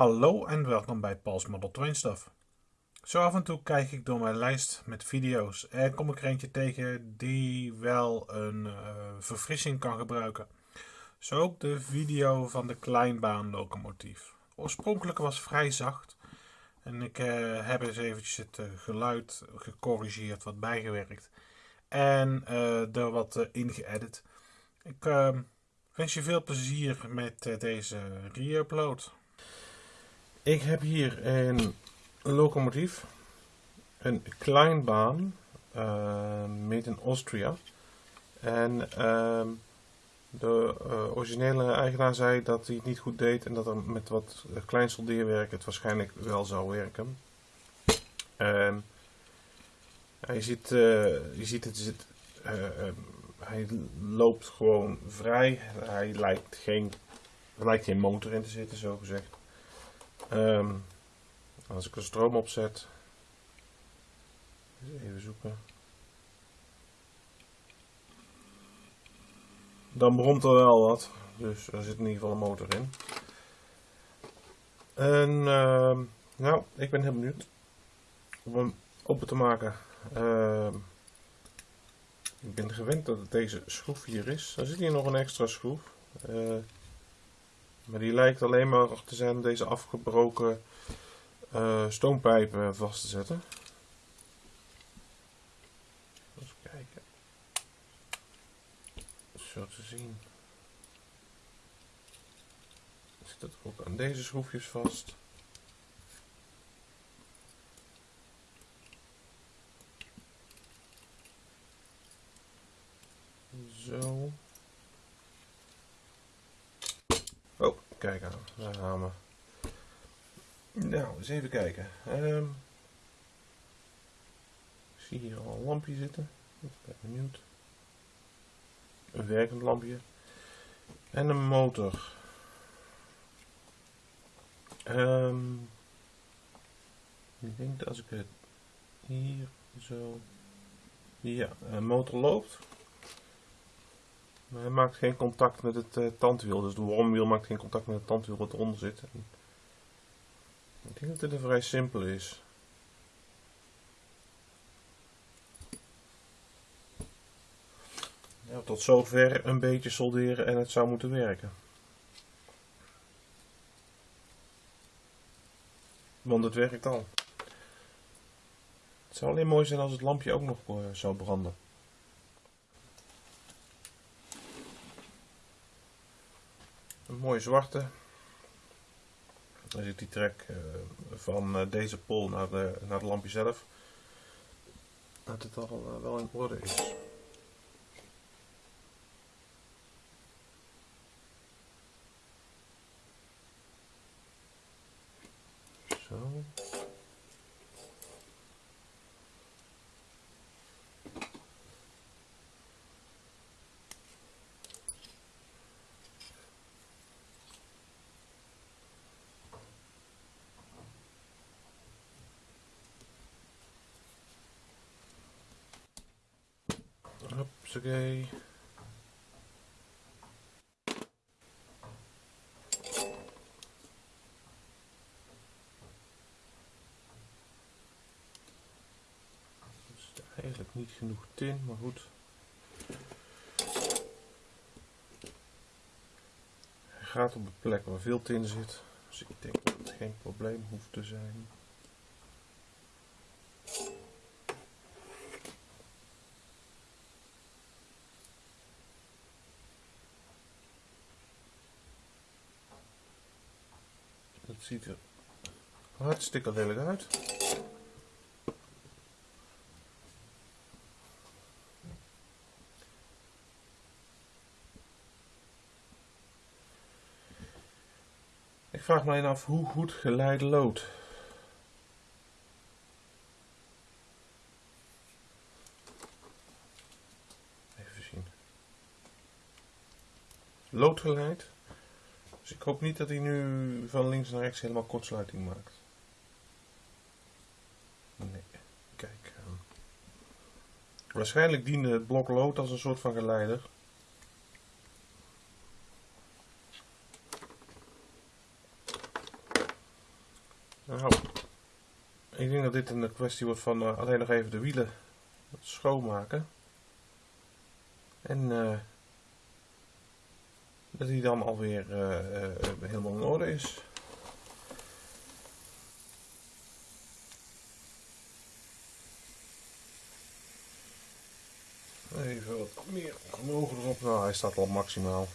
Hallo en welkom bij Paul's Model Train Stuff. Zo af en toe kijk ik door mijn lijst met video's en kom ik er eentje tegen die wel een uh, verfrissing kan gebruiken. Zo ook de video van de kleinbaanlocomotief. Oorspronkelijk was vrij zacht en ik uh, heb eens eventjes het uh, geluid gecorrigeerd, wat bijgewerkt en er wat in geëdit. Ik wens je veel plezier met deze re-upload. Ik heb hier een locomotief, een kleinbaan, uh, made in Austria. En uh, de uh, originele eigenaar zei dat hij het niet goed deed en dat er met wat klein soldeerwerk het waarschijnlijk wel zou werken. En je ziet, je ziet het, het hij loopt gewoon vrij. Hij lijkt geen, er lijkt geen motor in te zitten, zo gezegd. Um, als ik een stroom opzet, even zoeken. Dan bromt er wel wat, dus er zit in ieder geval een motor in. En uh, nou, ik ben heel benieuwd om hem open te maken. Uh, ik ben gewend dat het deze schroef hier is. Er zit hier nog een extra schroef. Uh, maar die lijkt alleen maar te zijn om deze afgebroken uh, stoompijpen vast te zetten. Even kijken. Zo te zien. Zit het ook aan deze schroefjes vast. Zo. Kijk aan, daar gaan we. Nou, eens even kijken. Um, ik zie hier al een lampje zitten. Ik ben benieuwd. Een werkend lampje. En een motor. Um, ik denk dat als ik het hier zo... Ja, een motor loopt. Maar hij maakt geen contact met het uh, tandwiel. Dus de wormwiel maakt geen contact met het tandwiel wat eronder zit. Ik denk dat dit een vrij simpel is. Ja, tot zover een beetje solderen en het zou moeten werken. Want het werkt al. Het zou alleen mooi zijn als het lampje ook nog uh, zou branden. Een mooie zwarte. Dan zit die trek uh, van uh, deze pol naar, de, naar het lampje zelf. Dat het al uh, wel in orde is. Zo. Hupsakee. is eigenlijk niet genoeg tin, maar goed. Hij gaat op een plek waar veel tin zit, dus ik denk dat het geen probleem hoeft te zijn. Ziet er hartstikke lelijk uit. Ik vraag me alleen af hoe goed geleide lood. Even zien. Loodgeleid dus ik hoop niet dat hij nu van links naar rechts helemaal kortsluiting maakt. Nee, kijk. Ehm. Waarschijnlijk diende het blok lood als een soort van geleider. Nou, ik denk dat dit een kwestie wordt van uh, alleen nog even de wielen schoonmaken. En uh, dat die dan alweer uh, helemaal in orde is. Even wat meer omhoog erop. Nou, hij staat al maximaal.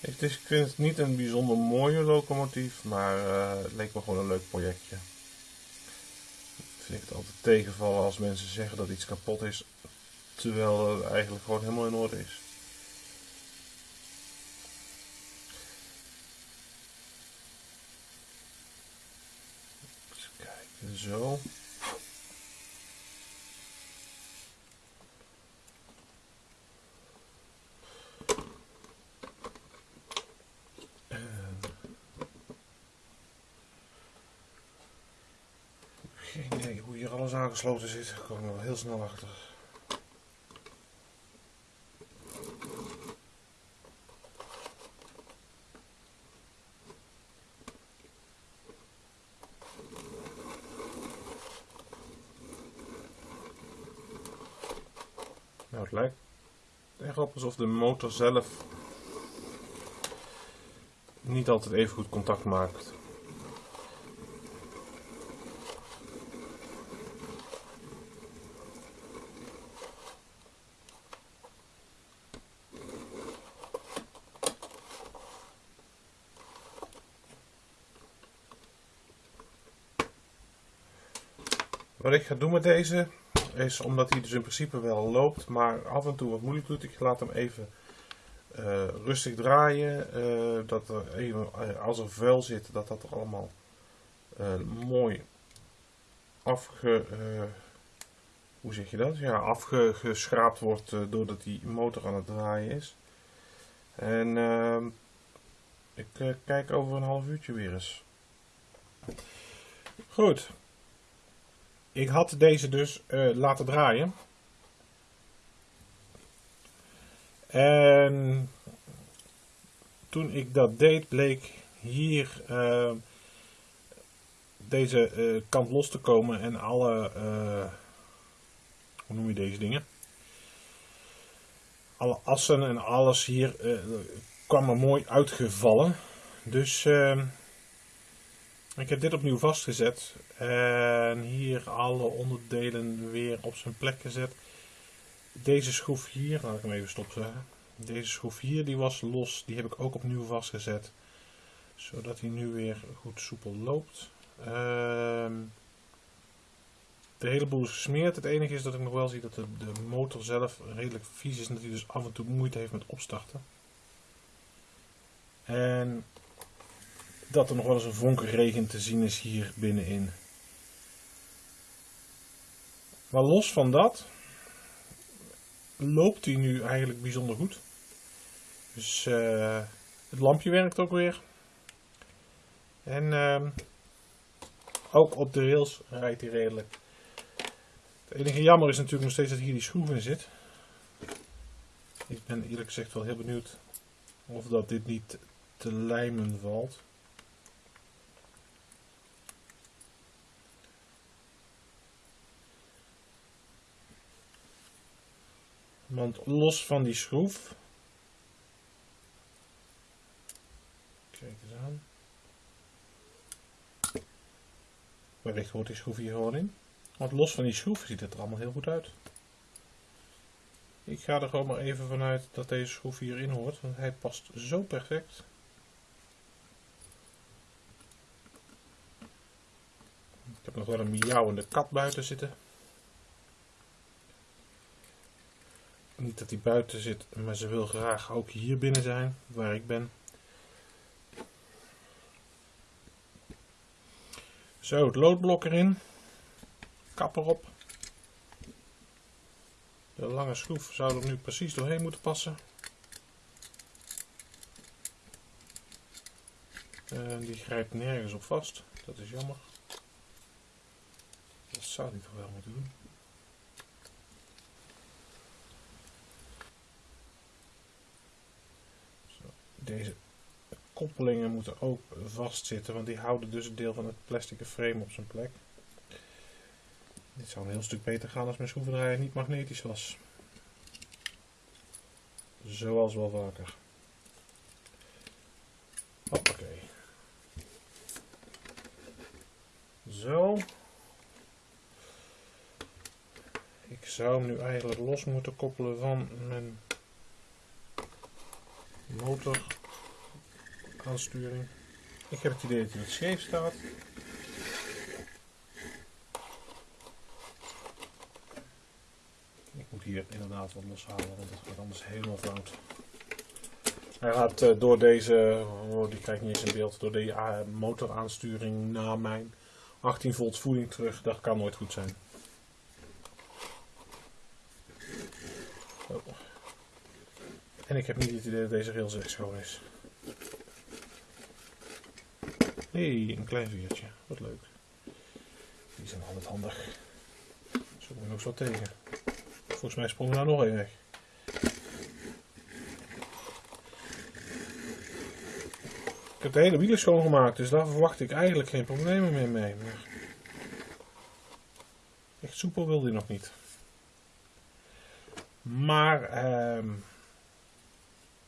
Is, ik vind het niet een bijzonder mooie locomotief, maar uh, het leek me gewoon een leuk projectje. Ik vind het altijd tegenvallen als mensen zeggen dat iets kapot is, terwijl het eigenlijk gewoon helemaal in orde is. Kijken, zo. Geen idee hoe hier alles aangesloten zit. Daar kom ik wel heel snel achter. Nou, het lijkt echt alsof de motor zelf niet altijd even goed contact maakt. Wat ik ga doen met deze is omdat hij dus in principe wel loopt, maar af en toe wat moeilijk doet. Ik laat hem even uh, rustig draaien. Uh, dat er even, uh, als er vuil zit, dat dat er allemaal mooi afge... hoe zeg je dat? Ja, afgeschraapt wordt doordat die motor aan het draaien is. En ehm, ik kijk over een half uurtje weer eens. Goed. Ik had deze dus uh, laten draaien. En toen ik dat deed, bleek hier uh, deze uh, kant los te komen en alle, hoe noem je deze dingen? Alle assen en alles hier kwam er mooi uitgevallen. Dus ehm, ik heb dit opnieuw vastgezet en hier alle onderdelen weer op zijn plek gezet. Deze schroef hier, laat ik hem even stopzetten. Deze schroef hier die was los, die heb ik ook opnieuw vastgezet. Zodat hij nu weer goed soepel loopt. Ehm, de hele boel is gesmeerd. Het enige is dat ik nog wel zie dat de, de motor zelf redelijk vies is en dat hij dus af en toe moeite heeft met opstarten. En dat er nog wel eens een vonkenregen te zien is hier binnenin. Maar los van dat loopt hij nu eigenlijk bijzonder goed. Dus uh, het lampje werkt ook weer. En uh, ook op de rails rijdt hij redelijk. Het enige jammer is natuurlijk nog steeds dat hier die schroef in zit. Ik ben eerlijk gezegd wel heel benieuwd of dat dit niet te lijmen valt. Want los van die schroef. Kijk eens aan. Wellicht hoort die schroef hier gewoon in. Want los van die schroef ziet het er allemaal heel goed uit. Ik ga er gewoon maar even vanuit dat deze schroef hierin hoort. Want hij past zo perfect. Ik heb nog wel een miauwende kat buiten zitten. Niet dat hij buiten zit, maar ze wil graag ook hier binnen zijn, waar ik ben. Zo, het loodblok erin. Kap erop. De lange schroef zou er nu precies doorheen moeten passen. En die grijpt nergens op vast. Dat is jammer. Dat zou hij toch wel moeten doen. Deze koppelingen moeten ook vastzitten, want die houden dus een deel van het plastic frame op zijn plek. Dit zou een heel stuk beter gaan als mijn schroevendraaier niet magnetisch was. Zoals wel vaker. Hoppakee. Zo. Ik zou hem nu eigenlijk los moeten koppelen van mijn motor aansturing. Ik heb het idee dat hij scheef staat. Ik moet hier inderdaad wat loshalen, want het gaat anders helemaal fout. Hij gaat uh, door deze, oh, die krijgt niet eens in beeld, door de uh, motoraansturing naar mijn 18 volt voeding terug. Dat kan nooit goed zijn. Oh. En ik heb niet het idee dat deze rails echt schoon is. Hey, een klein vuurtje. Wat leuk. Die zijn altijd handig. Zo kom ik nog zo tegen. Volgens mij sprong nou nog één weg. Ik heb de hele wielen schoongemaakt, dus daar verwacht ik eigenlijk geen problemen meer mee. Echt soepel wil die nog niet. Maar ehm,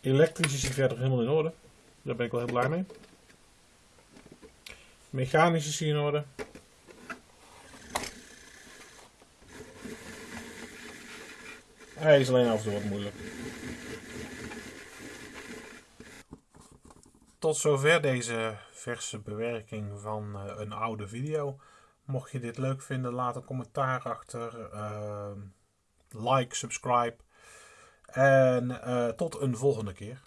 elektrisch is hij verder helemaal in orde. Daar ben ik wel heel blij mee. Mechanisch is orde. Hij is alleen af en wat moeilijk. Tot zover deze verse bewerking van uh, een oude video. Mocht je dit leuk vinden, laat een commentaar achter. Uh, like, subscribe. En uh, tot een volgende keer.